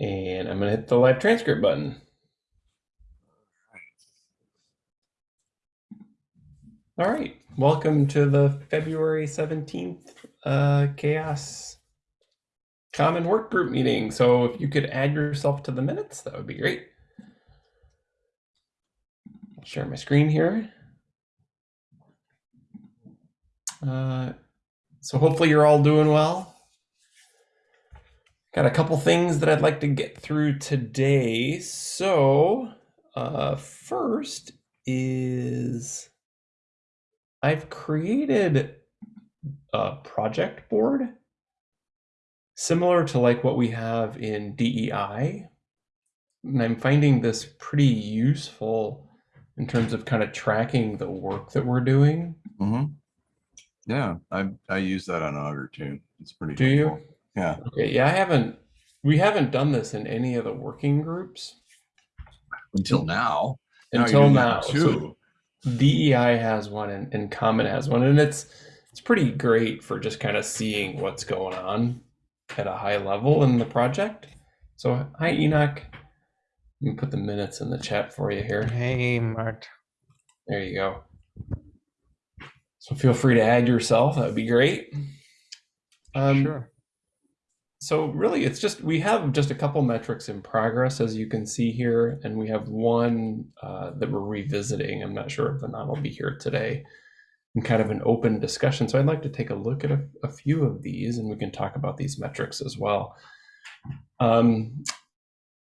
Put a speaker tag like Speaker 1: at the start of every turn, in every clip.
Speaker 1: And I'm going to hit the live transcript button. All right. Welcome to the February 17th uh, CHAOSS Common Work Group meeting. So if you could add yourself to the minutes, that would be great. I'll share my screen here. Uh, so hopefully you're all doing well. Got a couple things that I'd like to get through today. So, uh, first is I've created a project board similar to like what we have in DEI. And I'm finding this pretty useful in terms of kind of tracking the work that we're doing.
Speaker 2: hmm Yeah, I, I use that on Augur too. It's pretty.
Speaker 1: Do you?
Speaker 2: Helpful. Yeah,
Speaker 1: Okay, yeah, I haven't, we haven't done this in any of the working groups
Speaker 2: until now. Now
Speaker 1: until
Speaker 2: doing
Speaker 1: now.
Speaker 2: that
Speaker 1: So
Speaker 2: Too.
Speaker 1: DEI has one and, and Common has one, and it's it's pretty great for just kind of seeing what's going on at a high level in the project. So hi Enoch. Let me put the minutes in the chat for you here.
Speaker 3: Hey, Mart.
Speaker 1: There you go. So feel free to add yourself. That would be great. Um,
Speaker 3: sure.
Speaker 1: So really, it's just we have just a couple metrics in progress, as you can see here, and we have one uh, that we're revisiting. I'm not sure if Anand will be here today, and kind of an open discussion. So I'd like to take a look at a, a few of these, and we can talk about these metrics as well. Um,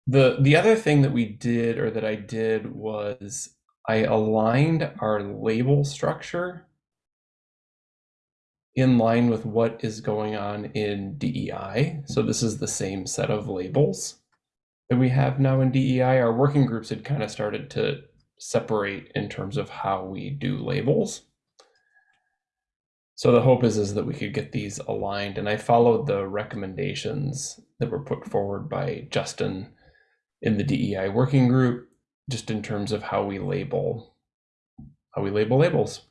Speaker 1: the the other thing that we did, or that I did, was I aligned our label structure in line with what is going on in DEI. So this is the same set of labels that we have now in DEI. Our working groups had kind of started to separate in terms of how we do labels. So the hope is, is that we could get these aligned. And I followed the recommendations that were put forward by Justin in the DEI working group, just in terms of how we label, how we label labels.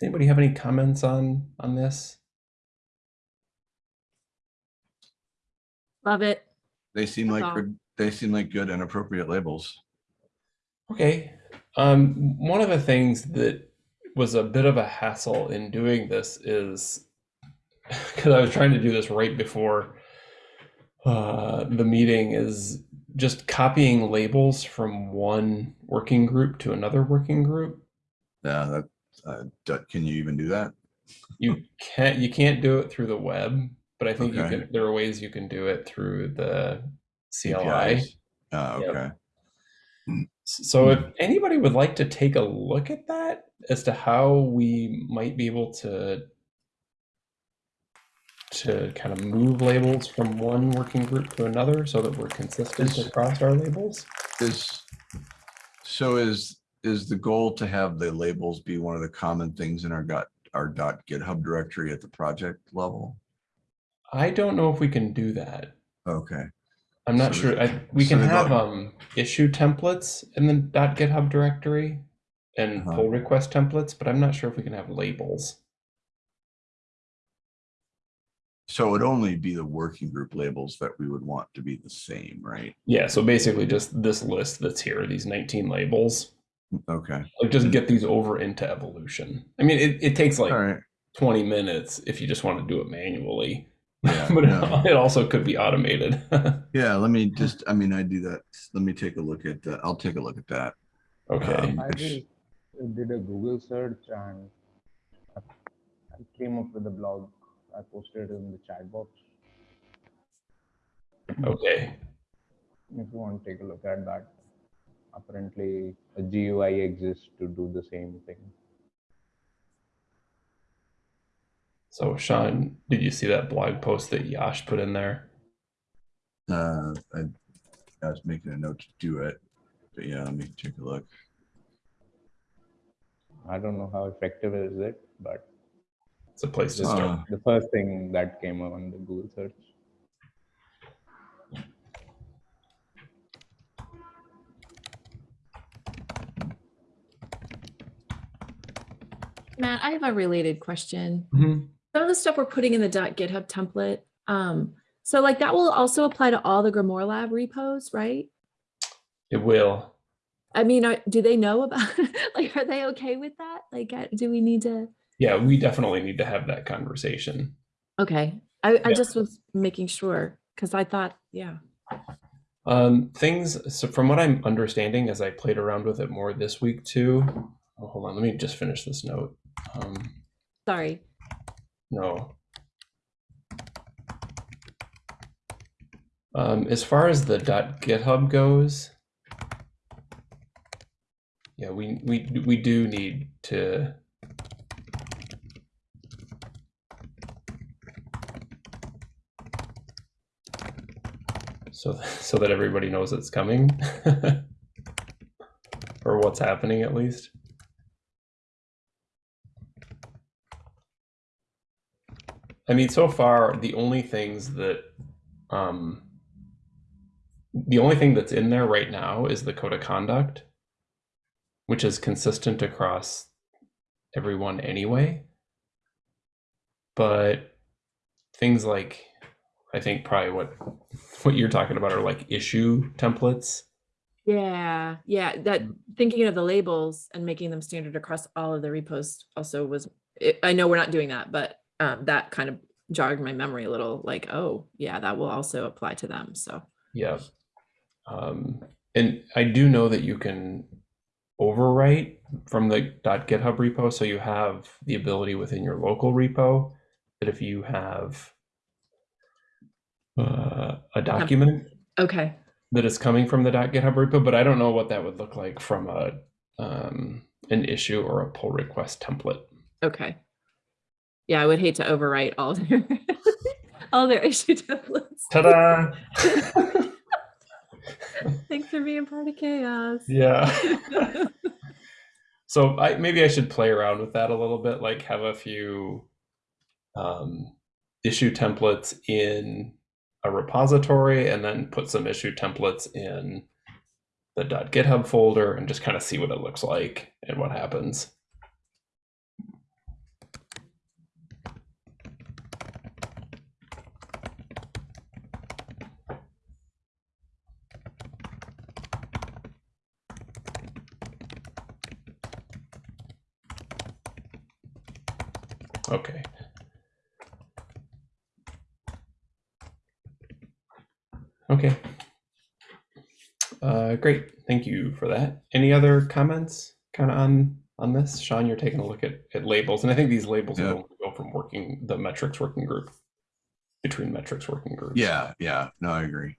Speaker 1: Does anybody have any comments on on this?
Speaker 4: Love it.
Speaker 2: They seem
Speaker 4: That's
Speaker 2: like
Speaker 4: all.
Speaker 2: good, they seem like good and appropriate labels.
Speaker 1: Okay. Um, one of the things that was a bit of a hassle in doing this is because I was trying to do this right before uh, the meeting is just copying labels from one working group to another working group.
Speaker 2: Yeah, that, uh, can you even do that?
Speaker 1: You can't you can't do it through the web, but I think you can. There are ways you can do it through the CLI.
Speaker 2: APIs? Uh,
Speaker 1: Yep.
Speaker 2: okay.
Speaker 1: So if anybody would like to take a look at that as to how we might be able to to kind of move labels from one working group to another so that we're consistent
Speaker 2: Is-
Speaker 1: across our labels.
Speaker 2: Is, so is, is the goal to have the labels be one of the common things in our got, our dot GitHub directory at the project level?
Speaker 1: I don't know if we can do that.
Speaker 2: Okay,
Speaker 1: I'm not
Speaker 2: So
Speaker 1: sure. I, we
Speaker 2: so
Speaker 1: can have um issue templates in the dot .github directory and
Speaker 2: Uh-huh.
Speaker 1: pull request templates, but I'm not sure if we can have labels.
Speaker 2: so it would only be the working group labels that we would want to be the same, right?
Speaker 1: Yeah, so basically just this list that's here, these 19 labels.
Speaker 2: Okay,
Speaker 1: like just get these over into evolution i mean it, it takes like
Speaker 2: all right.
Speaker 1: 20 minutes if you just want to do it manually
Speaker 2: Yeah,
Speaker 1: but
Speaker 2: no.
Speaker 1: it, it also could be automated
Speaker 2: Yeah, let me just, I mean, I do that. Let me take a look at, that. I'll take a look at that.
Speaker 1: okay
Speaker 2: Um,
Speaker 3: I
Speaker 2: it's-
Speaker 3: just did a Google search and I I came up with a blog. I posted it in the chat box.
Speaker 1: okay
Speaker 3: If you want to take a look at that, apparently a GUI exists to do the same thing.
Speaker 1: so sean did you see that blog post that yash put in there
Speaker 2: Uh, I, I was making a note to do it, but yeah, let me take a look.
Speaker 3: I don't know how effective is it, but
Speaker 1: it's a place to start
Speaker 2: Uh,
Speaker 3: the first thing that came up on the Google search.
Speaker 4: Matt, I have a related question.
Speaker 1: Mhm.
Speaker 4: Some of the stuff we're putting in the .github template, um, So like that will also apply to all the Grimoire Lab repos, right?
Speaker 1: It will.
Speaker 4: I mean, are, do they know about, like, are they okay with that? Like, uh, do we need to?
Speaker 1: Yeah, we definitely need to have that conversation.
Speaker 4: Okay, I, I just was making sure, because I thought, yeah.
Speaker 1: Um, things, so from what I'm understanding, as I played around with it more this week too. Oh, hold on, let me just finish this note. Um,
Speaker 4: Sorry.
Speaker 1: no. Um, as far as the .github goes, yeah, we we we do need to. So so that everybody knows it's coming, or what's happening at least. I mean, so far the only things that um, the only thing that's in there right now is the code of conduct, which is consistent across everyone anyway. But things like, I think probably what what you're talking about are like issue templates.
Speaker 4: Yeah, yeah, that, thinking of the labels and making them standard across all of the repos also was, I- I know we're not doing that, but um, that kind of jogged my memory a little, like, oh, yeah, that will also apply to them, so.
Speaker 1: Yeah. Um, and I do know that you can overwrite from the .github repo, so you have the ability within your local repo that if you have uh, a document
Speaker 4: Okay,
Speaker 1: that is coming from the .github repo, but I don't know what that would look like from a um, an issue or a pull request template.
Speaker 4: okay. Yeah, I would hate to overwrite all their, all their issue templates.
Speaker 1: Ta-da!
Speaker 4: Thanks for being part of CHAOSS.
Speaker 1: yeah. so I maybe I should play around with that a little bit, like have a few um, issue templates in a repository, and then put some issue templates in the .github folder, and just kind of see what it looks like and what happens. Okay. Okay. Uh, great. Thank you for that. Any other comments kind of on on this? Sean, you're taking a look at, at labels, and I think these labels
Speaker 2: Yeah.
Speaker 1: will go from working the metrics working group between metrics working groups.
Speaker 2: Yeah, yeah, no, I agree.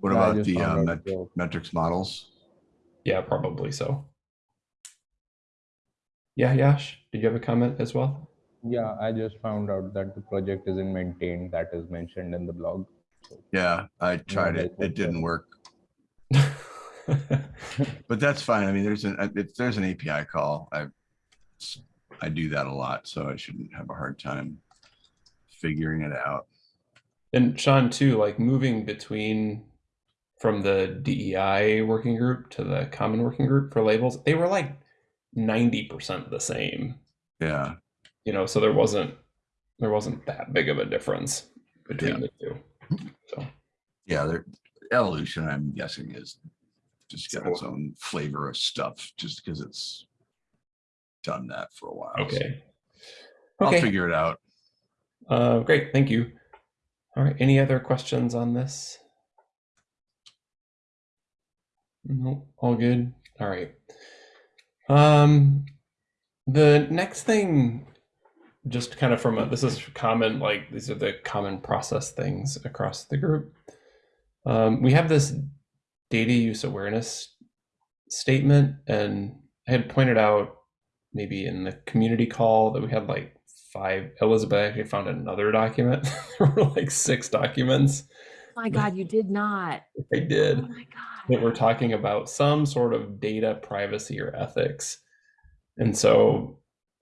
Speaker 2: What
Speaker 3: Yeah,
Speaker 2: about the uh, met-
Speaker 3: out the-
Speaker 2: metrics models?
Speaker 1: Yeah, probably so. Yeah, Yash, did you have a comment as well?
Speaker 3: Yeah, I just found out that the project isn't maintained, that is mentioned in the blog.
Speaker 2: Yeah, I tried it. It didn't work, but that's fine. I mean, there's an, it's, there's an API call. I, I do that a lot, so I shouldn't have a hard time figuring it out.
Speaker 1: And Sean, too, like moving between from the DEI working group to the common working group for labels, they were like 90% the same,
Speaker 2: Yeah,
Speaker 1: you know, so there wasn't there wasn't that big of a difference between the two. So
Speaker 2: yeah, evolution, I'm guessing, is just got its own flavor of stuff, just because it's done that for a while. so
Speaker 1: okay.
Speaker 2: I'll
Speaker 1: Okay.
Speaker 2: figure it out.
Speaker 1: Uh, great, thank you. All right, any other questions on this? No, all good. All right. Um, the next thing, just kind of from a, this is common, like these are the common process things across the group. Um, we have this data use awareness statement, and I had pointed out maybe in the community call that we had like five. Elizabeth actually found another document. there were like six documents.
Speaker 4: My God, you did not.
Speaker 1: I did.
Speaker 4: Oh my God.
Speaker 1: that we're talking about some sort of data privacy or ethics. And so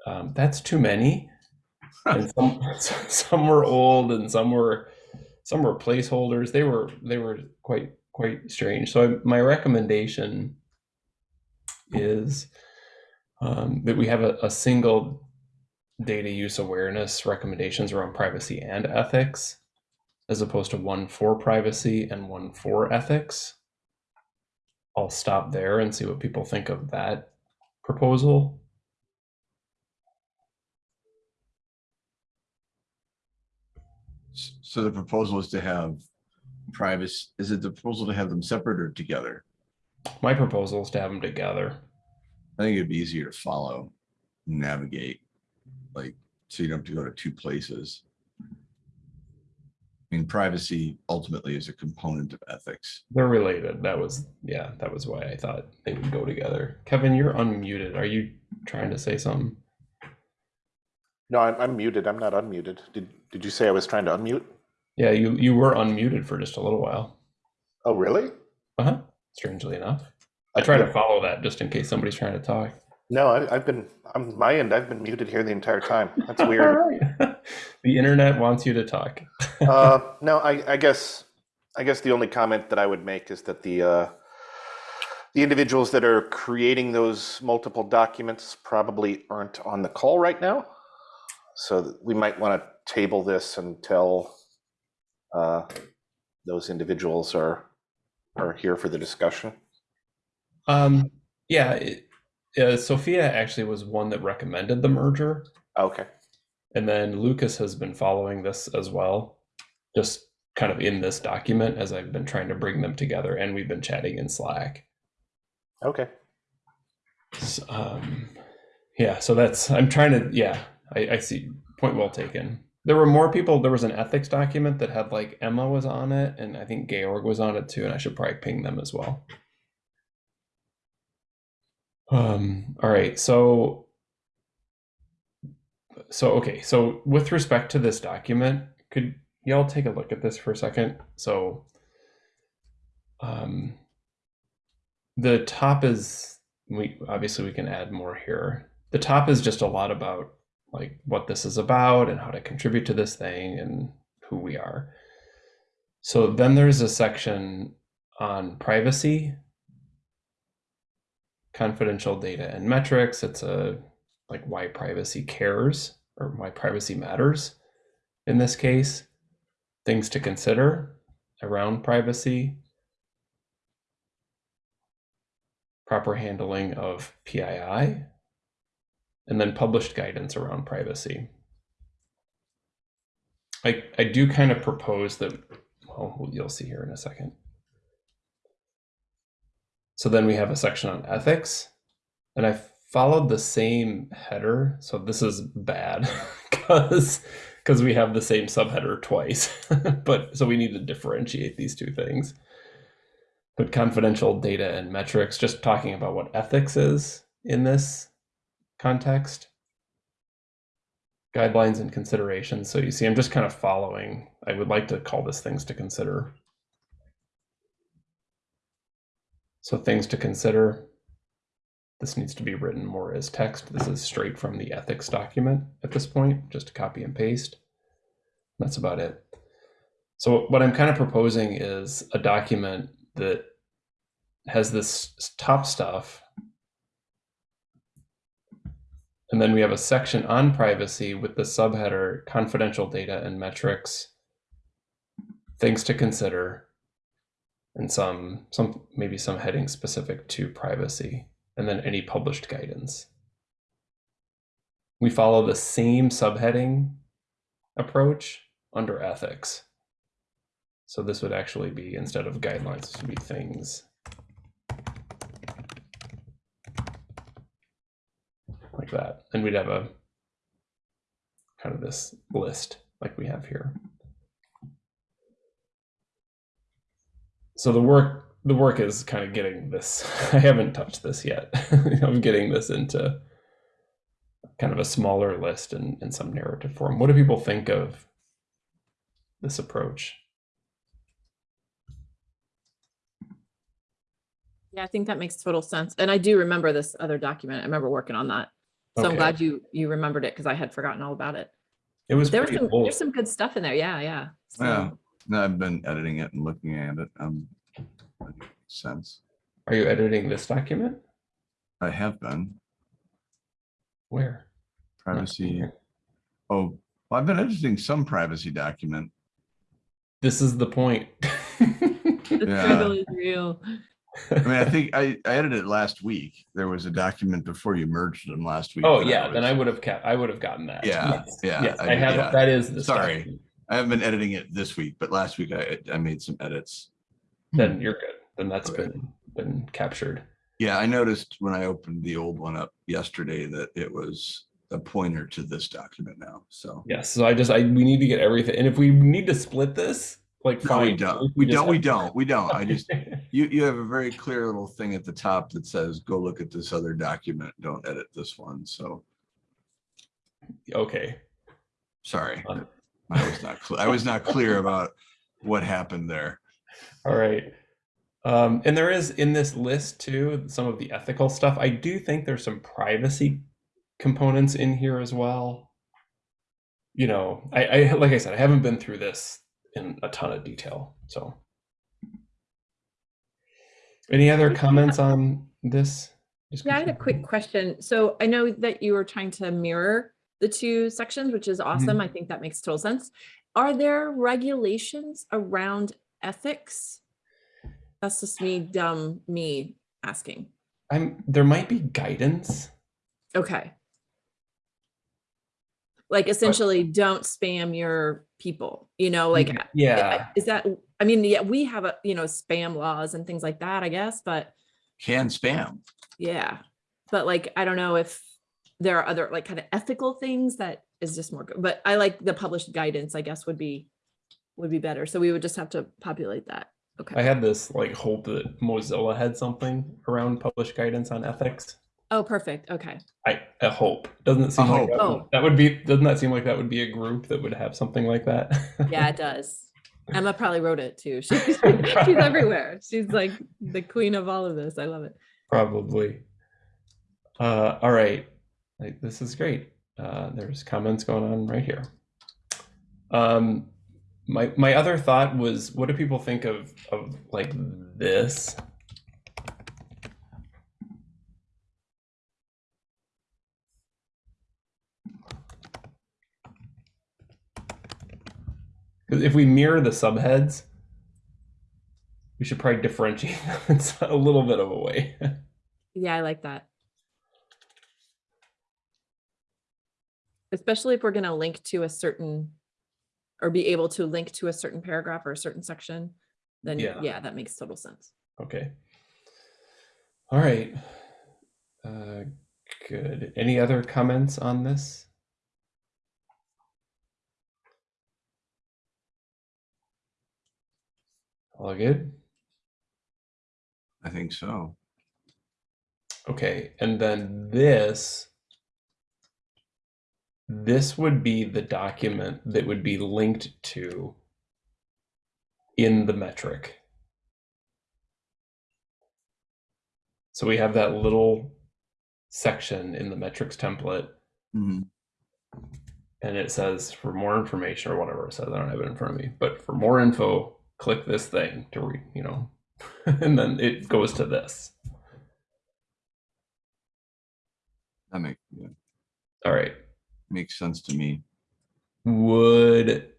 Speaker 1: um, that's too many. And some some were old and some were some were placeholders. They were they were quite quite strange. So I, my recommendation is um, that we have a, a single data use awareness recommendations around privacy and ethics as opposed to one for privacy and one for ethics. I'll stop there and see what people think of that proposal.
Speaker 2: So the proposal is to have privacy, is it the proposal to have them separate or together?
Speaker 1: My proposal is to have them together.
Speaker 2: I think it'd be easier to follow, navigate, like, so you don't have to go to two places. I mean, privacy ultimately is a component of ethics.
Speaker 1: They're related. That was, yeah, that was why I thought they would go together. Kevin, you're unmuted. Are you trying to say something?
Speaker 5: No, I'm, I'm muted. I'm not unmuted. Did Did you say I was trying to unmute?
Speaker 1: Yeah, you you were unmuted for just a little while.
Speaker 5: Oh, really?
Speaker 1: Uh huh. Strangely enough, I try to follow that just in case somebody's trying to talk.
Speaker 5: No, I, I've been. I'm my end. I've been muted here the entire time. That's
Speaker 1: All
Speaker 5: weird.
Speaker 1: the internet wants you to talk.
Speaker 5: uh, no, I, I guess. I guess the only comment that I would make is that the uh, the individuals that are creating those multiple documents probably aren't on the call right now, so we might want to table this until uh, those individuals are are here for the discussion.
Speaker 1: Um, yeah, it, uh, Sophia actually was one that recommended the merger,
Speaker 5: Okay.
Speaker 1: And then Lucas has been following this as well, just kind of in this document as I've been trying to bring them together, and we've been chatting in Slack.
Speaker 5: Okay.
Speaker 1: S- um, yeah, so that's I'm trying to yeah, I, I see point well taken. There were more people. There was an ethics document that had like Emma was on it, and I think Georg was on it too, and I should probably ping them as well. Um, all right, so so okay, so with respect to this document, could y'all take a look at this for a second? So um the top is we obviously we can add more here. The top is just a lot about like what this is about and how to contribute to this thing and who we are. So then there's a section on privacy, confidential data and metrics. It's a like why privacy cares or why privacy matters in this case. Things to consider around privacy, proper handling of PII, and then published guidance around privacy. I, I do kind of propose that, well, you'll see here in a second. So then we have a section on ethics, and I followed the same header. So this is bad because because we have the same subheader twice. but so we need to differentiate these two things but confidential data and metrics, just talking about what ethics is in this context. Guidelines and considerations. So you see, I'm just kind of following. I would like to call this things to consider. So things to consider. This needs to be written more as text. This is straight from the ethics document at this point, just copy and paste. That's about it. So what I'm kind of proposing is a document that has this top stuff. And then we have a section on privacy with the subheader confidential data and metrics, things to consider, and some some maybe some heading specific to privacy, and then any published guidance. We follow the same subheading approach under ethics. So this would actually be, instead of guidelines, this would be things. Like that. And we'd have a kind of this list like we have here. So the work the work is kind of getting this. I haven't touched this yet. I'm getting this into kind of a smaller list in, in some narrative form. What do people think of this approach?
Speaker 4: Yeah, I think that makes total sense. And I do remember this other document. I remember working on that. So I'm glad you you remembered it because I had forgotten all about it.
Speaker 1: It was
Speaker 4: There was some
Speaker 1: old.
Speaker 4: there's some good stuff in there. Yeah, yeah. So-
Speaker 2: Yeah, no, I've been editing it and looking at it. Um, I makes sense.
Speaker 1: Are you editing this document?
Speaker 2: I have been
Speaker 1: Where?
Speaker 2: Privacy.
Speaker 1: here.
Speaker 2: Oh, well, I've been editing some privacy document.
Speaker 1: this is the point.
Speaker 4: The
Speaker 2: Yeah.
Speaker 4: struggle is real.
Speaker 2: I mean, I think I, I edited it last week. There was a document before you merged them last week.
Speaker 1: oh
Speaker 2: that
Speaker 1: yeah, then I would have kept. I would have gotten that.
Speaker 2: Yeah,
Speaker 1: Yes,
Speaker 2: yeah,
Speaker 1: Yes,
Speaker 2: I
Speaker 1: I, have.
Speaker 2: yeah.
Speaker 1: That is the
Speaker 2: Sorry.
Speaker 1: document.
Speaker 2: I haven't been editing it this week, but last week I, I made some edits.
Speaker 1: Then you're good. Then that's
Speaker 2: Okay.
Speaker 1: been been captured.
Speaker 2: Yeah, I noticed when I opened the old one up yesterday that it was a pointer to this document now. So
Speaker 1: Yes. So I just I we need to get everything. And if we need to split this, like
Speaker 2: no, we don't. We
Speaker 1: just
Speaker 2: don't. We don't. We don't. I just you you have a very clear little thing at the top that says go look at this other document. Don't edit this one. So
Speaker 1: okay.
Speaker 2: sorry,
Speaker 1: Um,
Speaker 2: I was not clear. I was not clear about what happened there.
Speaker 1: All right. Um, and there is in this list too some of the ethical stuff. I do think there's some privacy components in here as well. You know, I, I like I said, I haven't been through this in a ton of detail. So, any other comments on this?
Speaker 4: Yeah, I had a quick question. So I know that you were trying to mirror the two sections, which is awesome. I think that makes total sense. Are there regulations around ethics? That's just me, dumb me asking.
Speaker 1: I'm there might be guidance.
Speaker 4: Okay. Like essentially, don't spam your people, you know, like mm-hmm.
Speaker 1: yeah.
Speaker 4: is that, I mean, yeah, we have a, you know, spam laws and things like that, I guess, but
Speaker 2: Can spam.
Speaker 4: yeah. But like, I don't know if there are other like kind of ethical things that is just more, good. but I like the published guidance, I guess would be, would be better. So we would just have to populate that. Okay.
Speaker 1: I had this like hope that Mozilla had something around published guidance on ethics.
Speaker 4: Oh, perfect. Okay.
Speaker 1: I, I hope. Doesn't it seem like that, would-
Speaker 4: Oh.
Speaker 1: that would be doesn't that seem like that would be a group that would have something like that?
Speaker 4: Yeah, it does. Emma probably wrote it too. She's, she's everywhere. She's like the queen of all of this. I love it.
Speaker 1: Probably. Uh all right. Like this is great. Uh there's comments going on right here. Um my my other thought was what do people think of of like this? Because if we mirror the subheads, we should probably differentiate them in a little bit of a way.
Speaker 4: Yeah, I like that. Especially if we're going to link to a certain or be able to link to a certain paragraph or a certain section, then
Speaker 1: Yeah.
Speaker 4: yeah, that makes total sense.
Speaker 1: Okay. All right. Uh, good. Any other comments on this? All good?
Speaker 2: I think so.
Speaker 1: Okay. And then this, this would be the document that would be linked to in the metric. So we have that little section in the metrics template
Speaker 2: Mhm.
Speaker 1: and it says for more information or whatever it says. I don't have it in front of me, but for more info, click this thing to read, you know, and then it goes to this.
Speaker 2: That makes yeah,
Speaker 1: All right.
Speaker 2: Makes sense to me.
Speaker 1: Would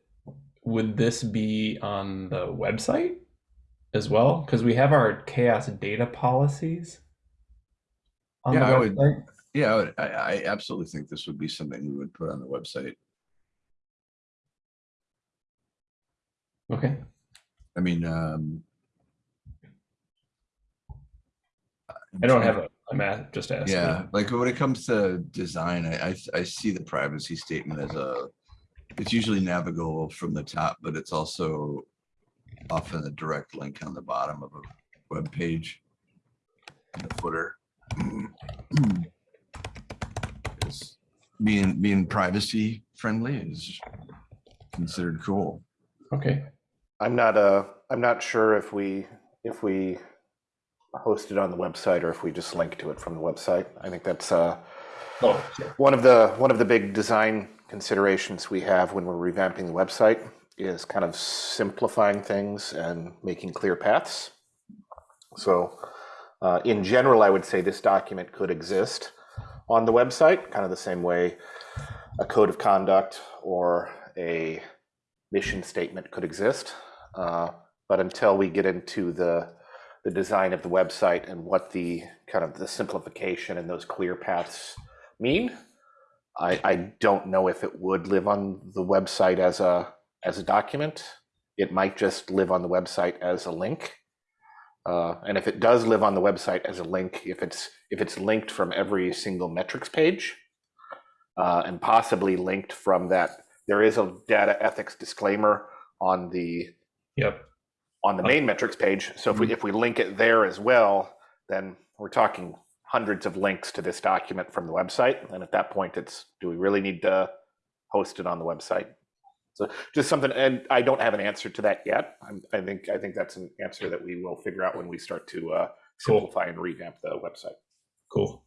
Speaker 1: would this be on the website as well? Because we have our CHAOSS data policies on
Speaker 2: Yeah,
Speaker 1: the
Speaker 2: I would-. Yeah, I, would, I, I absolutely think this would be something we would put on the website.
Speaker 1: Okay.
Speaker 2: I mean, um,
Speaker 1: I don't have a. I'm at, just asking.
Speaker 2: Yeah, like when it comes to design, I, I, I see the privacy statement as a, it's usually navigable from the top, but it's also often a direct link on the bottom of a web page. in The footer. Is Being, being privacy friendly is considered cool.
Speaker 1: Okay.
Speaker 5: I'm not uh I'm not sure if we if we host it on the website or if we just link to it from the website. I think that's uh
Speaker 1: Oh, sure.
Speaker 5: one of the one of the big design considerations we have when we're revamping the website is kind of simplifying things and making clear paths. So uh, in general, I would say this document could exist on the website, kind of the same way a code of conduct or a mission statement could exist. Uh, but until we get into the the design of the website and what the kind of the simplification and those clear paths mean, I, I don't know if it would live on the website as a as a document. It might just live on the website as a link. Uh, and if it does live on the website as a link, if it's if it's linked from every single metrics page, uh, and possibly linked from that, there is a data ethics disclaimer on the
Speaker 1: Yep.
Speaker 5: On the main metrics page. So if we if we link it there as well, then we're talking hundreds of links to this document from the website. And at that point, it's do we really need to host it on the website? So just something, and I don't have an answer to that yet. I'm, I think I think that's an answer that we will figure out when we start to uh,
Speaker 1: Cool.
Speaker 5: simplify and revamp the website.
Speaker 1: Cool.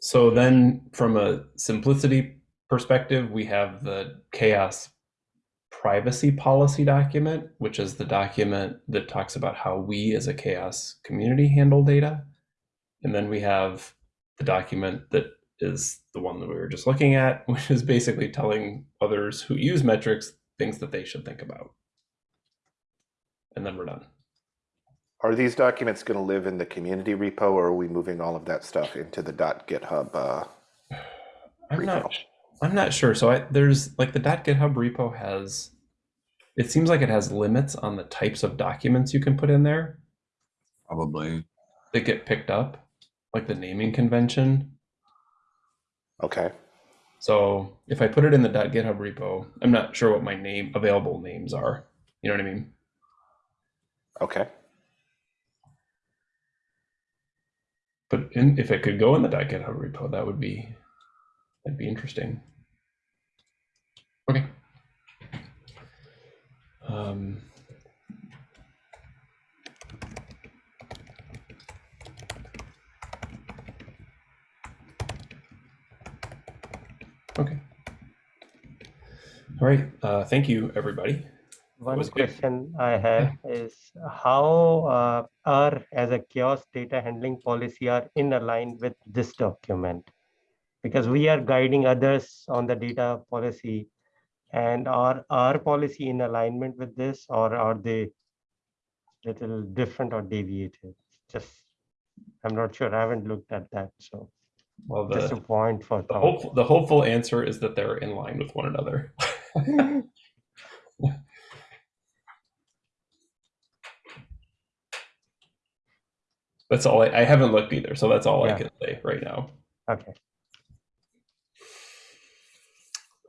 Speaker 1: So then from a simplicity perspective, we have the CHAOSS privacy policy document, which is the document that talks about how we as a CHAOSS community handle data. And then we have the document that is the one that we were just looking at, which is basically telling others who use metrics things that they should think about. And then we're done.
Speaker 5: Are these documents going to live in the community repo, or are we moving all of that stuff into the .github? Uh,
Speaker 1: I'm
Speaker 5: repo?
Speaker 1: not. I'm not sure. So I, there's like the .github repo has. It seems like it has limits on the types of documents you can put in there
Speaker 2: Probably.
Speaker 1: that get picked up, like the naming convention.
Speaker 5: Okay.
Speaker 1: So if I put it in the .github repo, I'm not sure what my name available names are. You know what I mean?
Speaker 5: Okay.
Speaker 1: But in, if it could go in the .github repo, that would be that'd be interesting. Okay. Um, okay. All right. Uh, thank you, everybody.
Speaker 6: One
Speaker 1: was good.
Speaker 6: question I have is how uh, are as a CHAOSS data handling policy are in align with this document? Because we are guiding others on the data policy and are our policy in alignment with this or are they little different or deviated? Just, I'm not sure. I haven't looked at that. So
Speaker 1: Well,
Speaker 6: just a point for
Speaker 1: the,
Speaker 6: thought.
Speaker 1: hope, the hopeful answer is that they're in line with one another. That's all I, I haven't looked either, so that's all I can say right now.
Speaker 6: Okay.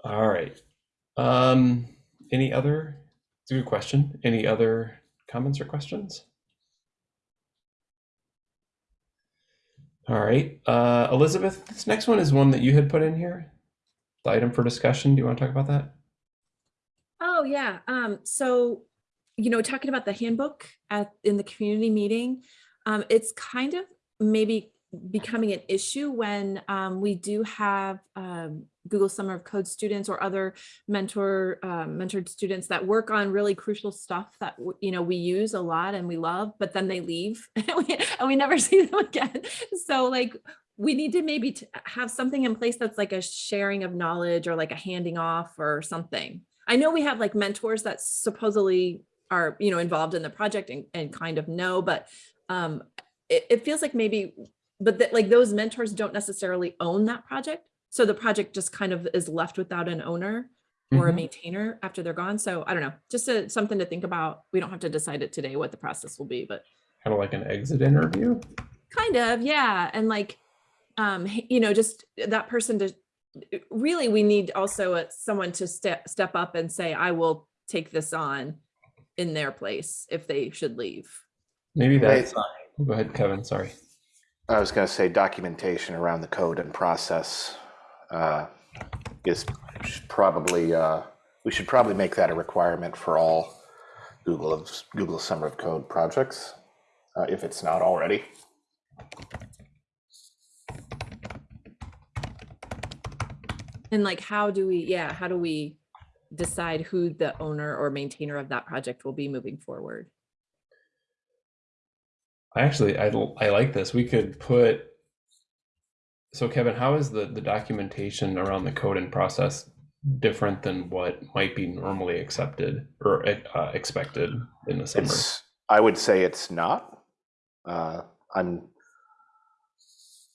Speaker 1: All right. Um, any other? It's a good question. Any other comments or questions? All right. Uh, Elizabeth, this next one is one that you had put in here. The item for discussion. Do you want to talk about that?
Speaker 4: Oh, yeah. Um, so, you know, talking about the handbook at, in the community meeting, um, it's kind of maybe becoming an issue when um, we do have um, Google Summer of Code students or other mentor um, mentored students that work on really crucial stuff that you know we use a lot and we love, but then they leave and we, and we never see them again. So like we need to maybe have something in place that's like a sharing of knowledge or like a handing off or something. I know we have like mentors that supposedly are you know involved in the project and, and kind of know, but um, it feels like maybe but that like those mentors don't necessarily own that project. So the project just kind of is left without an owner or a
Speaker 1: Mhm.
Speaker 4: maintainer after they're gone. So I don't know, just a, something to think about. We don't have to decide it today what the process will be, but
Speaker 1: Kind of like an exit interview.
Speaker 4: kind of, yeah. And like, um, you know, just that person to really, we need also uh, someone to step, step up and say, I will take this on in their place if they should leave.
Speaker 1: Maybe
Speaker 5: Right.
Speaker 1: that's. Go ahead, Kevin. Sorry.
Speaker 5: I was going to say documentation around the code and process uh, is probably uh, we should probably make that a requirement for all Google of Google Summer of Code projects, uh, if it's not already.
Speaker 4: And like, how do we, yeah, how do we decide who the owner or maintainer of that project will be moving forward?
Speaker 1: I actually I I like this. We could put. So Kevin, how is the the documentation around the code and process different than what might be normally accepted or uh, expected in the summer?
Speaker 5: It's, I would say it's not. Uh, I'm,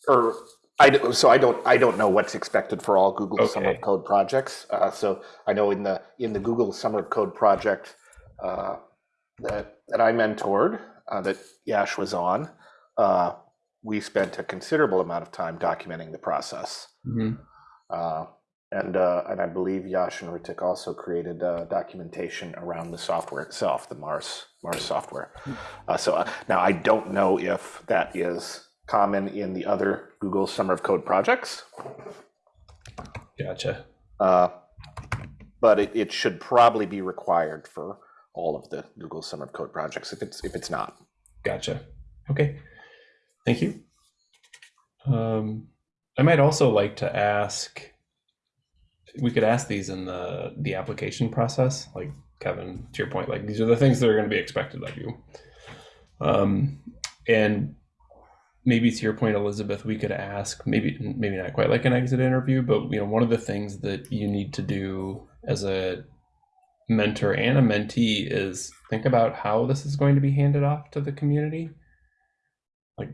Speaker 5: or I, so I don't, I don't know what's expected for all Google Summer of Code projects. Uh, so I know in the, in the Google Summer of Code project, uh, that, that I mentored, uh, that Yash was on, uh, we spent a considerable amount of time documenting the process.
Speaker 1: Mhm.
Speaker 5: Uh, and uh, and I believe Yash and Ritik also created uh, documentation around the software itself, the Mars Mars software. Uh, so uh, now I don't know if that is common in the other Google Summer of Code projects,
Speaker 1: Gotcha.
Speaker 5: uh, but it, it should probably be required for all of the Google Summer of Code projects. If it's if it's not,
Speaker 1: Gotcha. Okay. Thank you. Um, I might also like to ask, we could ask these in the, the application process, like Kevin, to your point, like these are the things that are going to be expected of you. Um, and maybe to your point, Elizabeth, we could ask, maybe, maybe not quite like an exit interview, but you know, one of the things that you need to do as a mentor and a mentee is think about how this is going to be handed off to the community
Speaker 4: ah,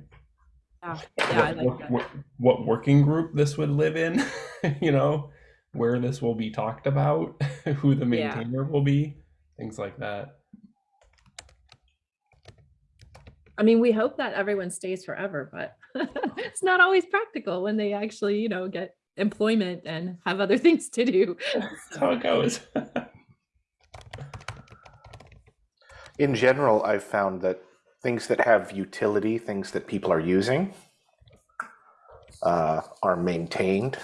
Speaker 4: Yeah, yeah,
Speaker 1: what,
Speaker 4: like
Speaker 1: what- what- working group this would live in, you know, where this will be talked about, who the
Speaker 4: Yeah.
Speaker 1: maintainer will be, things like that.
Speaker 4: I mean, we hope that everyone stays forever, but it's not always practical when they actually, you know, get employment and have other things to do.
Speaker 1: That's how it goes.
Speaker 5: In general, I've found that things that have utility, things that people are using, uh, are maintained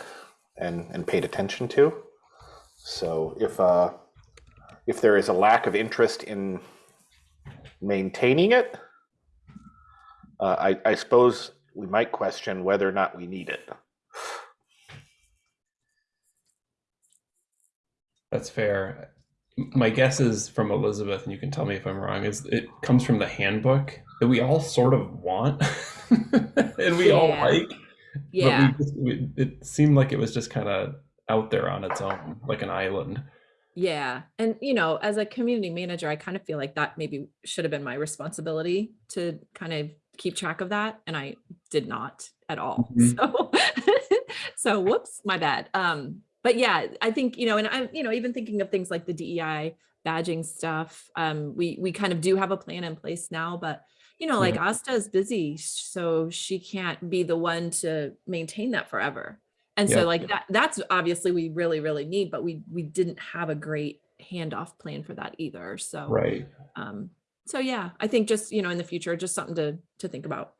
Speaker 5: and, and paid attention to. So if uh, if there is a lack of interest in maintaining it, uh, I, I suppose we might question whether or not we need it.
Speaker 1: That's fair. My guess is from Elizabeth, and you can tell me if I'm wrong, is it comes from the handbook that we all sort of want and we all like.
Speaker 4: Yeah,
Speaker 1: But we we, it seemed like it was just kind of out there on its own, like an island.
Speaker 4: yeah. And, you know, as a community manager, I kind of feel like that maybe should have been my responsibility to kind of keep track of that. And I did not at all.
Speaker 1: Mhm.
Speaker 4: So, so whoops, my bad. Um, but yeah, I think, you know, and I'm, you know, even thinking of things like the DEI badging stuff, um, we, we kind of do have a plan in place now, but you know, like Asta is busy, so she can't be the one to maintain that forever. And so
Speaker 1: Yeah.
Speaker 4: like that, that's obviously we really, really need, but we, we didn't have a great handoff plan for that either. So,
Speaker 1: Right.
Speaker 4: um, so yeah, I think just, you know, in the future, just something to, to think about.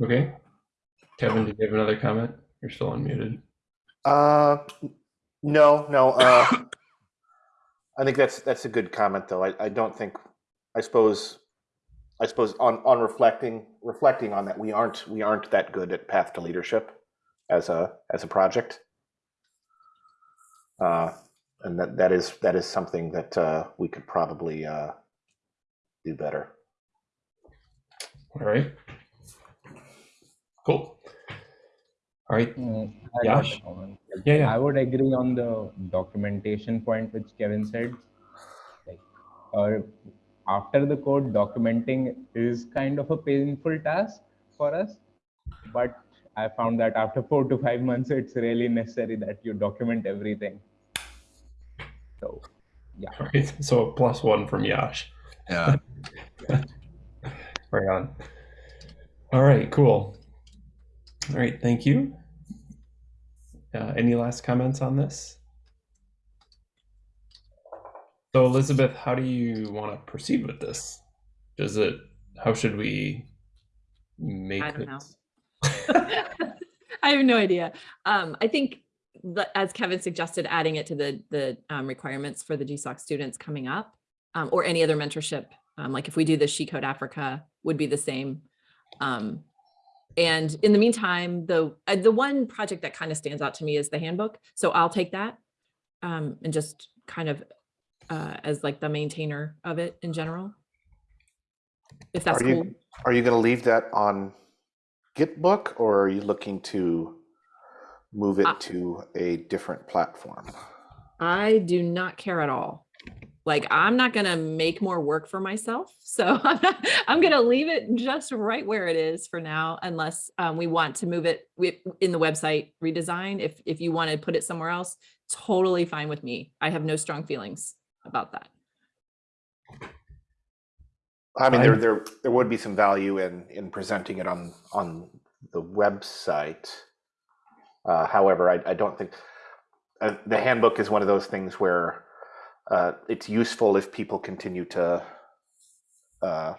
Speaker 1: Okay. Kevin, did you have another comment? You're still unmuted.
Speaker 5: Uh, no, no. Uh, I think that's that's a good comment, though. I, I don't think. I suppose. I suppose on on reflecting reflecting on that, we aren't we aren't that good at path to leadership as a as a project. Uh, and that that is that is something that uh, we could probably uh, do better.
Speaker 1: All right. Cool. All right.
Speaker 3: Uh, I got
Speaker 1: Yash? Yeah, yeah.
Speaker 3: I would agree on the documentation point which Kevin said. Like, uh, after the code, documenting is kind of a painful task for us, but I found that after four to five months, it's really necessary that you document everything. So, yeah.
Speaker 1: All right. So plus one from Yash.
Speaker 2: Yeah,
Speaker 1: Right on. All right. Cool. All right. Thank you. Uh, any last comments on this? So Elizabeth, how do you want to proceed with this? Does it? How should we make
Speaker 4: I don't know.
Speaker 1: this?
Speaker 4: I have no idea. Um, I think as Kevin suggested, adding it to the, the um, requirements for the GSOC students coming up um, or any other mentorship, um, like if we do the She Code Africa would be the same. Um, and in the meantime, the, uh, the one project that kind of stands out to me is the handbook. So I'll take that um, and just kind of uh, as like the maintainer of it in general. If that's
Speaker 5: Are you-
Speaker 4: cool.
Speaker 5: Are you going to leave that on Gitbook, or are you looking to move it to a different platform?
Speaker 4: I do not care at all. Like, I'm not gonna make more work for myself, so I'm, not, I'm gonna leave it just right where it is for now, unless um, we want to move it in the website redesign. If if you want to put it somewhere else, totally fine with me. I have no strong feelings about that.
Speaker 5: I mean, there, there, there would be some value in, in presenting it on, on the website. Uh, however, I, I don't think, uh, the handbook is one of those things where, uh, it's useful if people continue to, uh,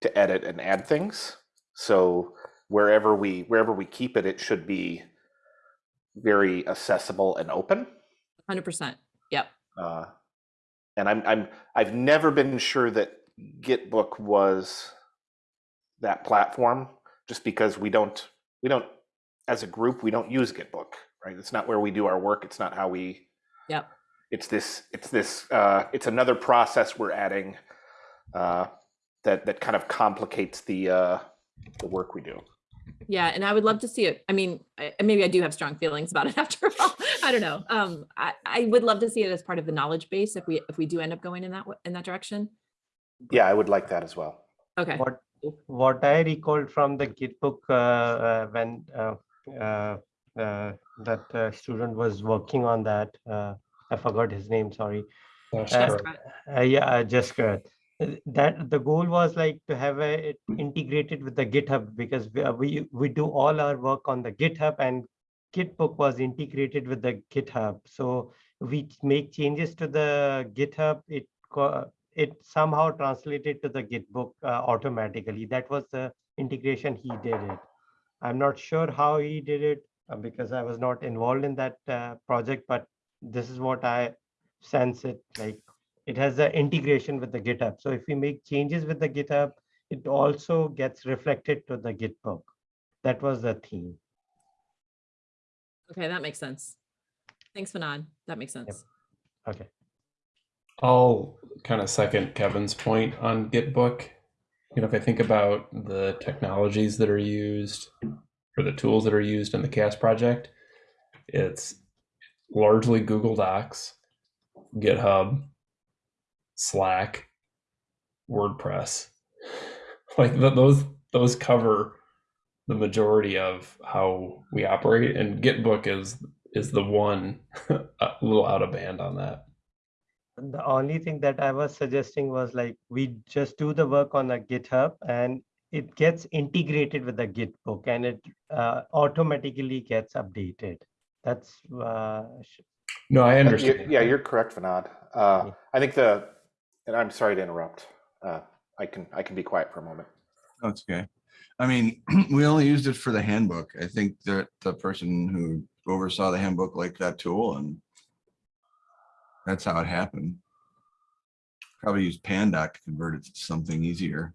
Speaker 5: to edit and add things. So wherever we, wherever we keep it, it should be very accessible and open.
Speaker 4: Hundred percent. Yep.
Speaker 5: Uh, and I'm I'm I've never been sure that Gitbook was that platform, just because we don't we don't as a group we don't use Gitbook, right? It's not where we do our work. It's not how we.
Speaker 4: Yep.
Speaker 5: It's this. It's this. Uh, it's another process we're adding uh, that that kind of complicates the uh, the work we do.
Speaker 4: Yeah, and I would love to see it. I mean, I, maybe I do have strong feelings about it after all. I don't know. Um, I, I would love to see it as part of the knowledge base if we if we do end up going in that in that direction.
Speaker 5: Yeah, I would like that as well.
Speaker 4: Okay.
Speaker 6: What what I recalled from the Gitbook uh, uh, when uh, uh, uh, that uh, student was working on that, uh, I forgot his name. Sorry. Uh. Uh, yeah, just correct. Uh, That the goal was like to have a, it integrated with the GitHub because we, uh, we we do all our work on the GitHub and Gitbook was integrated with the GitHub. So we make changes to the GitHub. It it somehow translated to the Gitbook uh, automatically. That was the integration he did it. I'm not sure how he did it uh, because I was not involved in that uh, project, but this is what I sense it like it has the integration with the GitHub. So if we make changes with the GitHub, it also gets reflected to the Gitbook. That was the theme.
Speaker 4: Okay, that makes sense. Thanks, Fanon. That makes sense.
Speaker 6: Okay.
Speaker 1: I'll kind of second Kevin's point on Gitbook. You know, if I think about the technologies that are used or the tools that are used in the CHAOSS project, it's largely Google Docs, GitHub, Slack, WordPress. Like th- those those cover the majority of how we operate, and Gitbook is is the one a little out of band on that.
Speaker 6: The only thing that I was suggesting was like we just do the work on a GitHub and it gets integrated with the Gitbook and it uh, automatically gets updated. That's uh,
Speaker 1: No, I
Speaker 5: you-
Speaker 1: understand.
Speaker 5: Yeah, you're correct, Vinod. Uh,
Speaker 6: Yeah.
Speaker 5: I think the, and I'm sorry to interrupt. Uh, I can, I can be quiet for a moment.
Speaker 2: That's okay. I mean, we only used it for the handbook. I think that the person who oversaw the handbook liked that tool and that's how it happened. Probably use Pandoc to convert it to something easier.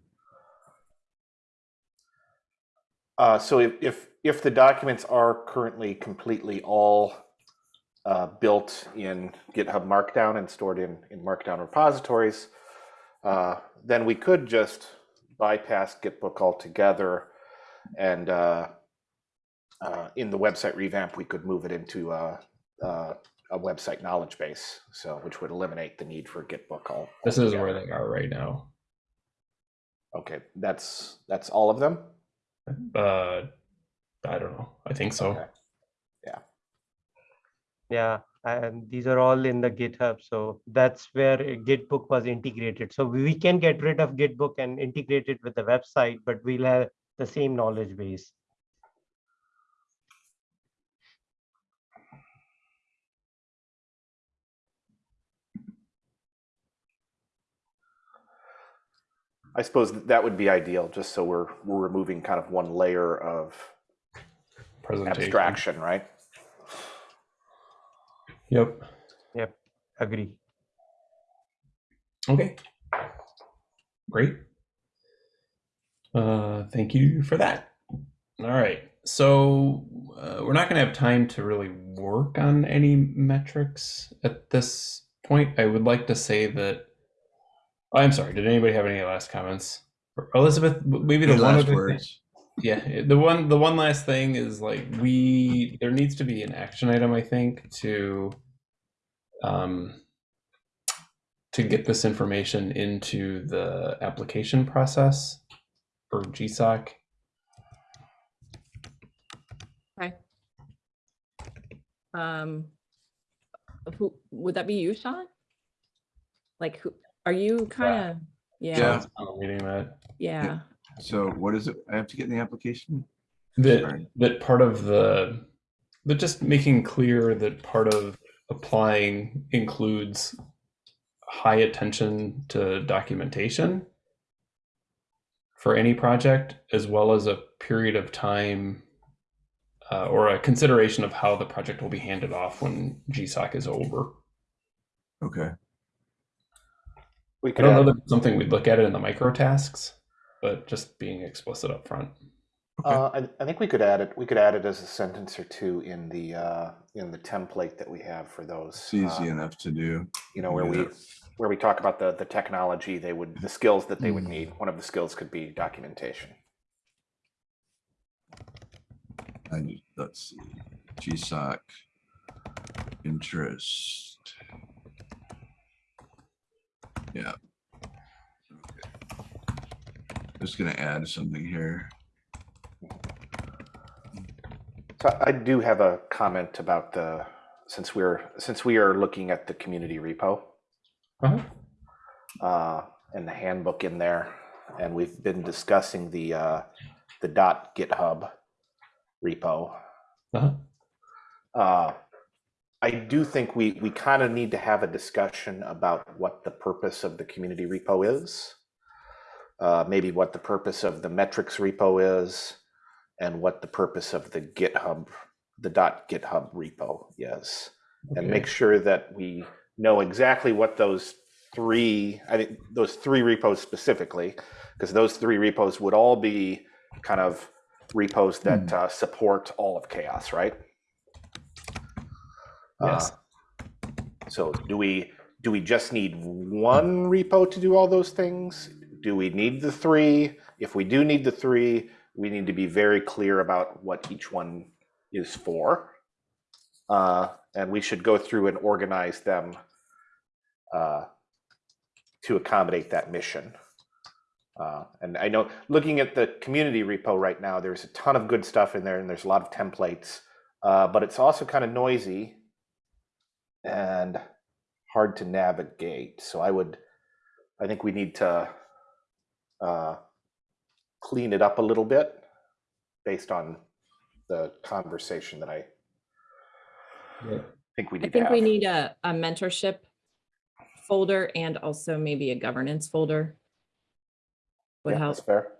Speaker 5: Uh, so if, if, if the documents are currently completely all uh, built in GitHub Markdown and stored in, in Markdown repositories, uh, then we could just bypass Gitbook altogether and uh, uh, in the website revamp, we could move it into uh, uh, a website knowledge base, so which would eliminate the need for Gitbook all.
Speaker 1: This is where they are right now.
Speaker 5: Okay, that's that's all of them.
Speaker 1: Uh, I don't know. I think so.
Speaker 5: Okay.
Speaker 6: yeah, and these are all in the GitHub. So that's where Gitbook was integrated. So we can get rid of Gitbook and integrate it with the website, but we'll have the same knowledge base.
Speaker 5: I suppose that would be ideal, just so we're we're removing kind of one layer of
Speaker 1: Presentation.
Speaker 5: abstraction, right?
Speaker 1: Yep. Yep.
Speaker 6: Agree.
Speaker 1: Okay. Great. Uh, thank you for that. All right. So uh, we're not going to have time to really work on any metrics at this point. I would like to say that. I'm sorry. Did anybody have any last comments? Elizabeth, maybe the
Speaker 2: Any
Speaker 1: one
Speaker 2: last
Speaker 1: other thing-
Speaker 2: words?
Speaker 1: Yeah, the one the one last thing is like we there needs to be an action item I think to um to get this information into the application process for GSOC. Okay.
Speaker 4: Um, who, would that be you, Sean? Like, who, are you kind of, yeah,
Speaker 2: Yeah.
Speaker 1: I'm reading that.
Speaker 4: yeah,
Speaker 2: So what is it I have to get in the application?
Speaker 1: that
Speaker 2: Sorry.
Speaker 1: that part of the but just making clear that part of applying includes high attention to documentation for any project as well as a period of time uh, or a consideration of how the project will be handed off when GSOC is over.
Speaker 2: Okay.
Speaker 5: We
Speaker 1: I don't know
Speaker 5: add,
Speaker 1: that it's something we'd look at it in the micro tasks, but just being explicit up front.
Speaker 5: uh, I, I think we could add it, we could add it as a sentence or two in the, uh, in the template that we have for those.
Speaker 2: It's easy
Speaker 5: uh,
Speaker 2: enough to do.
Speaker 5: You know, where we, where we talk about the, the technology they would, the skills that they would
Speaker 2: Mm.
Speaker 5: need. One of the skills could be documentation.
Speaker 2: I need, let's see, GSOC interest. Yeah. Okay. Just gonna add something here.
Speaker 5: So I do have a comment about the, since we're, since we are looking at the community repo.
Speaker 1: Uh-huh.
Speaker 5: uh, and the handbook in there, and we've been discussing the uh, the dot GitHub repo.
Speaker 1: Uh-huh.
Speaker 5: Uh, I do think we we kind of need to have a discussion about what the purpose of the community repo is. Uh, maybe what the purpose of the metrics repo is, and what the purpose of the GitHub, the dot GitHub repo is and make sure that we know exactly what those three, I think those three repos specifically, because those three repos would all be kind of repos that uh, support all of CHAOSS, right?
Speaker 1: Yes.
Speaker 5: Uh, so do we do we just need one repo to do all those things? Do we need the three? If we do need the three, we need to be very clear about what each one is for. Uh, and we should go through and organize them uh, to accommodate that mission. Uh, and I know looking at the community repo right now, there's a ton of good stuff in there and there's a lot of templates, uh, but it's also kind of noisy and hard to navigate. So I would, I think we need to uh, clean it up a little bit based on the conversation that I
Speaker 1: Yeah.
Speaker 5: think we
Speaker 4: I
Speaker 5: need to
Speaker 4: think
Speaker 5: have.
Speaker 4: we need a, a mentorship folder and also maybe a governance folder. Would
Speaker 5: yeah,
Speaker 4: help.
Speaker 5: that's fair.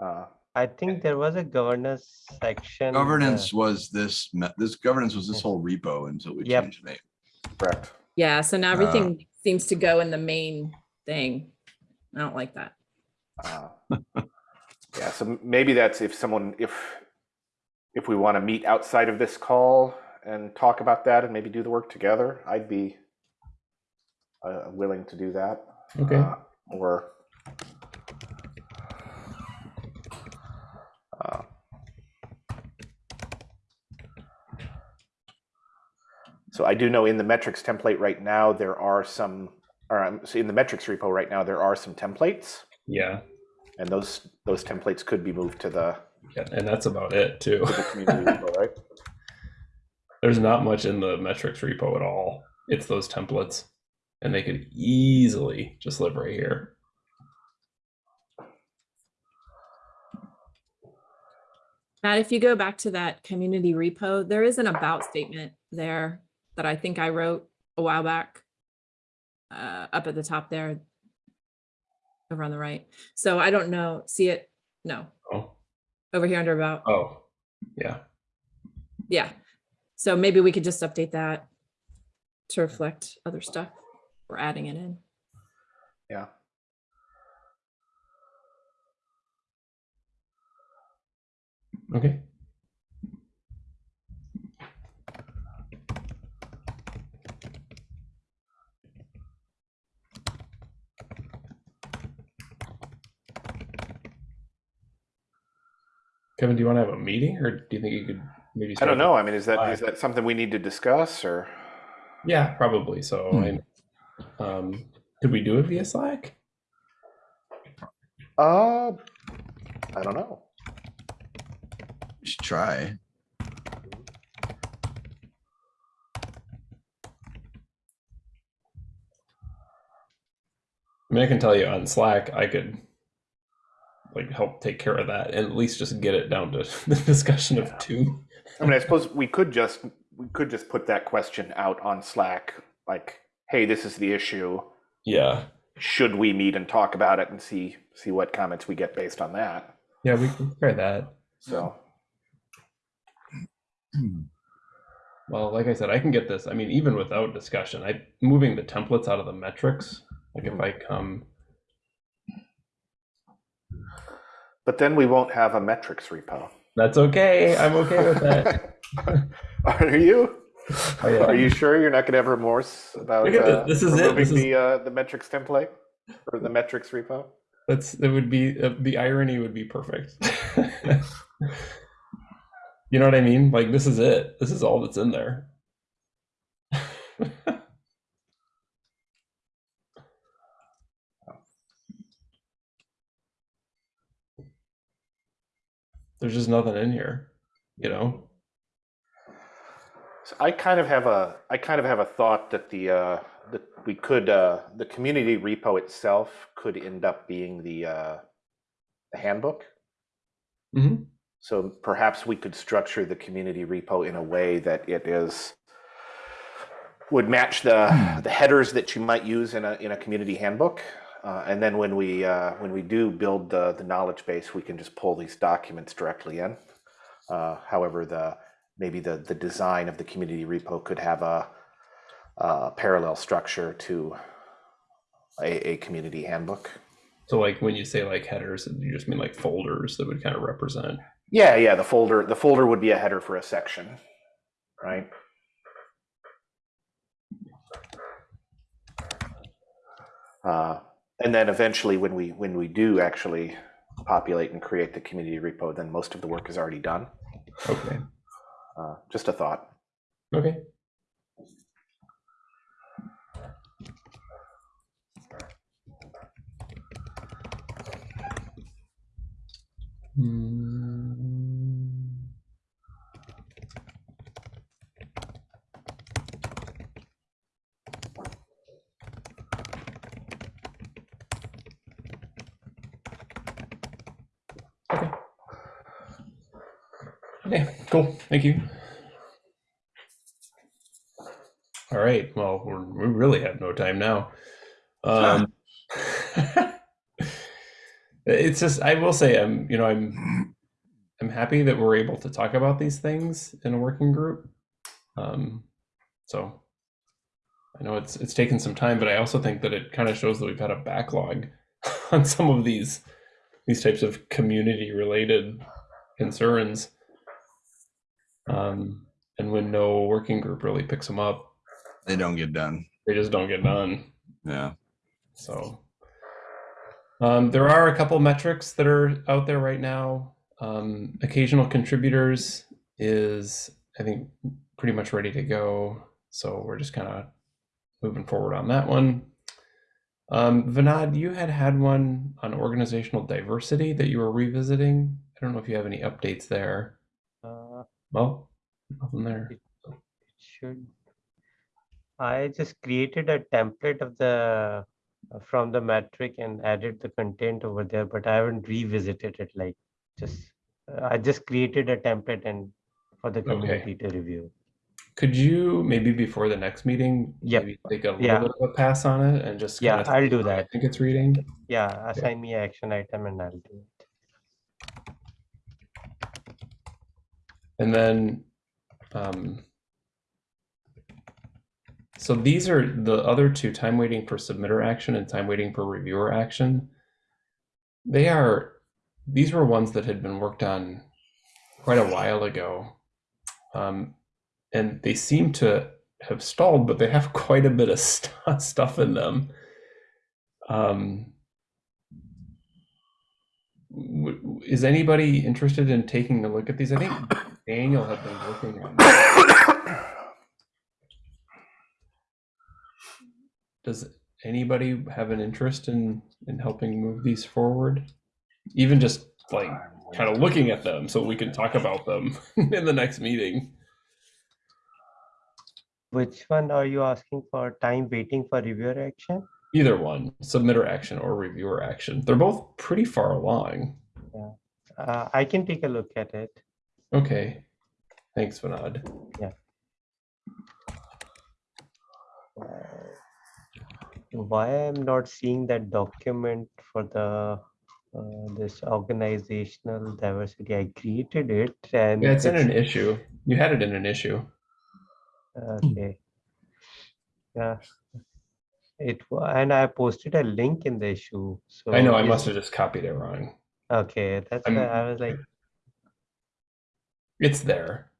Speaker 5: Uh,
Speaker 6: I think there was a governance section. uh,
Speaker 2: Governance was this, this governance was this whole repo until we
Speaker 6: Yep.
Speaker 2: changed the name.
Speaker 5: correct.
Speaker 4: Yeah, so now
Speaker 2: Uh,
Speaker 4: everything seems to go in the main thing. I don't like that.
Speaker 5: Uh, yeah, so maybe that's if someone if if we want to meet outside of this call and talk about that and maybe do the work together, I'd be uh, willing to do that.
Speaker 1: Okay.
Speaker 5: Uh, or so I do know in the metrics template right now there are some, or um, so in the metrics repo right now there are some templates,
Speaker 1: Yeah.
Speaker 5: and those those templates could be moved to the,
Speaker 1: Yeah. And that's about it too.
Speaker 5: to the community repo, right?
Speaker 1: There's not much in the metrics repo at all. It's those templates. And they could easily just live right here.
Speaker 4: Matt, if you go back to that community repo, there is an about statement there that I think I wrote a while back. Uh, up at the top there. Over on the right. So I don't know, see it? No,
Speaker 1: Oh.
Speaker 4: over here under about,
Speaker 1: Oh. Yeah.
Speaker 4: yeah. So maybe we could just update that to reflect other stuff. We're adding it in.
Speaker 5: Yeah.
Speaker 1: Okay. Kevin, do you want to have a meeting, or do you think you could maybe?
Speaker 5: I don't know. I mean, is that
Speaker 1: Why?
Speaker 5: is that something we need to discuss or?
Speaker 1: Yeah, probably. So, I- um, could we do it via Slack?
Speaker 5: Uh, I don't know.
Speaker 2: Just try.
Speaker 1: I mean, I can tell you on Slack, I could like help take care of that and at least just get it down to the discussion of two.
Speaker 5: I mean, I suppose we could just we could just put that question out on Slack, like, "Hey, this is the issue.
Speaker 1: Yeah,
Speaker 5: Should we meet and talk about it and see see what comments we get based on that?"
Speaker 1: yeah, we can try that.
Speaker 5: So,
Speaker 1: Well, like I said, I can get this. I mean, even without discussion, I moving the templates out of the metrics. Like if mm-hmm. I come,
Speaker 5: but then we won't have a metrics repo.
Speaker 1: that's okay. I'm okay with that.
Speaker 5: Are you?
Speaker 1: Oh, yeah.
Speaker 5: Are you sure you're not going to have remorse about uh,
Speaker 1: this. Is it.
Speaker 5: removing
Speaker 1: This is-
Speaker 5: the uh, the metrics template or the metrics repo?
Speaker 1: That's that would be uh, the irony would be perfect. you know what I mean? Like this is it. This is all that's in there. There's just nothing in here, you know.
Speaker 5: So I kind of have a I kind of have a thought that the uh, that we could uh, the community repo itself could end up being the uh, the handbook.
Speaker 1: Mhm.
Speaker 5: So perhaps we could structure the community repo in a way that it is would match the the headers that you might use in a in a community handbook. Uh, and then when we uh, when we do build the the knowledge base, we can just pull these documents directly in. Uh, however, the maybe the the design of the community repo could have a, a parallel structure to a, a community handbook.
Speaker 1: So like when you say like headers, you just mean like folders that would kind of represent.
Speaker 5: Yeah, yeah. The folder the folder would be a header for a section, right? Uh, and then eventually, when we when we do actually populate and create the community repo, then most of the work is already done.
Speaker 1: Okay.
Speaker 5: Uh, just a thought.
Speaker 1: Okay. Hmm. Okay, cool. Thank you. All right. Well, we really have no time now. Um, it's just I will say I'm you know I'm I'm happy that we're able to talk about these things in a working group. Um, so I know it's it's taken some time, but I also think that it kind of shows that we've had a backlog on some of these these types of community related concerns. Um, and when no working group really picks them up,
Speaker 2: They don't get done.
Speaker 1: they just don't get done.
Speaker 2: Yeah.
Speaker 1: So um, there are a couple metrics that are out there right now. Um, occasional contributors is, I think, pretty much ready to go. So we're just kind of moving forward on that one. Um, Vinod, you had had one on organizational diversity that you were revisiting. I don't know if you have any updates there. Well, nothing there.
Speaker 6: it should. I just created a template of the uh, from the metric and added the content over there, but I haven't revisited it. Like just uh, I just created a template and for the community to review.
Speaker 1: Could you maybe before the next meeting,
Speaker 6: Yep.
Speaker 1: maybe take a little
Speaker 6: Yeah.
Speaker 1: bit of a pass on it and just
Speaker 6: Yeah, I'll do
Speaker 1: that. I think it's reading.
Speaker 6: Yeah, assign me an action item and I'll do it.
Speaker 1: And then, um, so these are the other two, time waiting for submitter action and time waiting for reviewer action. They are, these were ones that had been worked on quite a while ago. Um, and they seem to have stalled, but they have quite a bit of st- stuff in them. Um, is anybody interested in taking a look at these? I think Daniel had been working on. This. Does anybody have an interest in in helping move these forward? Even just like kind of looking at them so we can talk about them in the next meeting.
Speaker 6: Which one are you asking for time waiting for reviewer action?
Speaker 1: Either one, submitter action or reviewer action. They're both pretty far along.
Speaker 6: Uh, I can take a look at it.
Speaker 1: Okay. Thanks, Vinod.
Speaker 6: Yeah. Why I'm not seeing that document for the uh, this organizational diversity? I created it and
Speaker 1: Yeah, it's in an issue. You had it in an issue.
Speaker 6: Okay. Yeah. It and I posted a link in the issue. So
Speaker 1: I know I must have just copied it wrong.
Speaker 6: Okay, that's
Speaker 1: I'm-
Speaker 6: why I was like,
Speaker 1: It's there.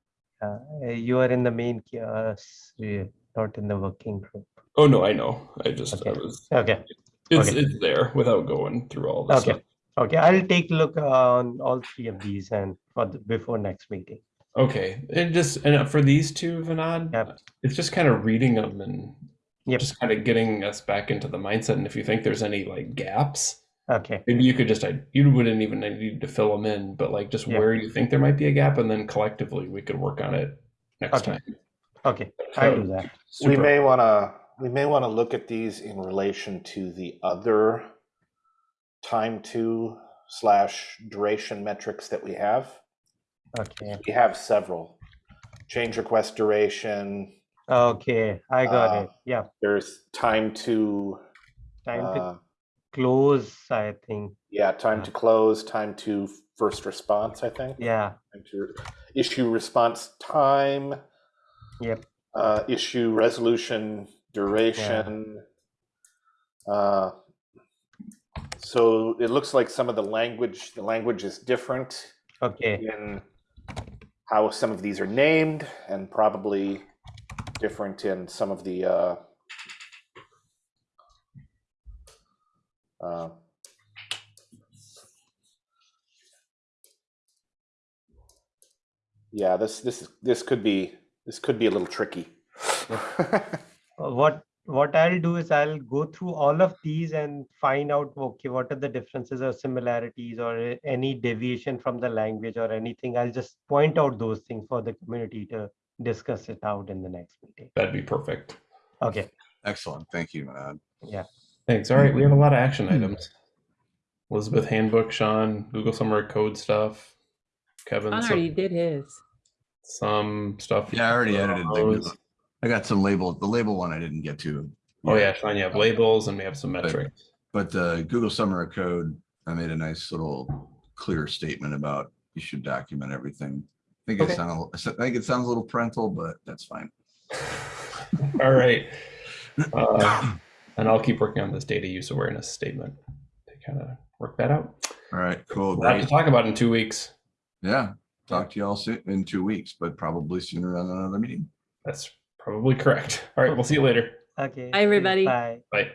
Speaker 6: uh, you are in the main re- not in the working group.
Speaker 1: Oh no, I know. I just I
Speaker 6: Okay.
Speaker 1: was
Speaker 6: Okay,
Speaker 1: it's
Speaker 6: Okay.
Speaker 1: it's there without going through all this
Speaker 6: Okay.
Speaker 1: stuff.
Speaker 6: okay, I'll take a look on all three of these and for the, before next meeting.
Speaker 1: Okay. And just and for these two, Vinod,
Speaker 6: Yep.
Speaker 1: it's just kind of reading them and
Speaker 6: Yep.
Speaker 1: just kind of getting us back into the mindset. And if you think there's any like gaps,
Speaker 6: Okay,
Speaker 1: maybe you could just I you wouldn't even need to fill them in, but like just
Speaker 6: Yeah.
Speaker 1: where you think there might be a gap, and then collectively we could work on it next
Speaker 6: Okay.
Speaker 1: time.
Speaker 6: okay, I'll do that.
Speaker 5: We may want to we may want to look at these in relation to the other time to slash duration metrics that we have.
Speaker 6: Okay,
Speaker 5: We have several. Change request duration.
Speaker 6: Okay, I got
Speaker 5: Uh,
Speaker 6: it. Yeah,
Speaker 5: There's time to
Speaker 6: time to
Speaker 5: uh,
Speaker 6: close, I think.
Speaker 5: yeah, time to close, time to first response, I think.
Speaker 6: Yeah,
Speaker 5: Time to issue response time.
Speaker 6: Yep.
Speaker 5: Uh, issue resolution duration. Uh, so it looks like some of the language, the language is different
Speaker 6: okay,
Speaker 5: in how some of these are named and probably different in some of the uh, uh, yeah this this this could be this could be a little tricky
Speaker 6: Uh, what what I'll do is I'll go through all of these and find out okay what are the differences or similarities or any deviation from the language or anything. I'll just point out those things for the community to discuss it out in the next meeting.
Speaker 1: That'd be perfect.
Speaker 6: Okay,
Speaker 2: Excellent. Thank you, Manad. Yeah.
Speaker 1: Thanks. All right, we have a lot of action hmm. items. Elizabeth handbook, Sean, Google Summer of Code stuff, Kevin,
Speaker 4: Sean
Speaker 1: some,
Speaker 4: already did his.
Speaker 1: some stuff.
Speaker 2: Yeah, I already edited the
Speaker 1: Those.
Speaker 2: I got some label, the label one I didn't get to.
Speaker 1: Oh yeah, Sean, you have labels and we have some metrics.
Speaker 2: But the Google Summer of Code, I made a nice little clear statement about you should document everything. I think
Speaker 1: Okay.
Speaker 2: it sounds, I think it sounds a little parental, but that's fine.
Speaker 1: All right. Uh, and I'll keep working on this data use awareness statement to kind of work that out.
Speaker 2: All right, cool.
Speaker 1: We'll have to talk about it in two weeks.
Speaker 2: Yeah. Talk to you all soon in two weeks, but probably sooner than another meeting.
Speaker 1: That's probably correct. All right, we'll see you later.
Speaker 6: okay.
Speaker 4: Bye, everybody.
Speaker 6: Bye.
Speaker 1: Bye.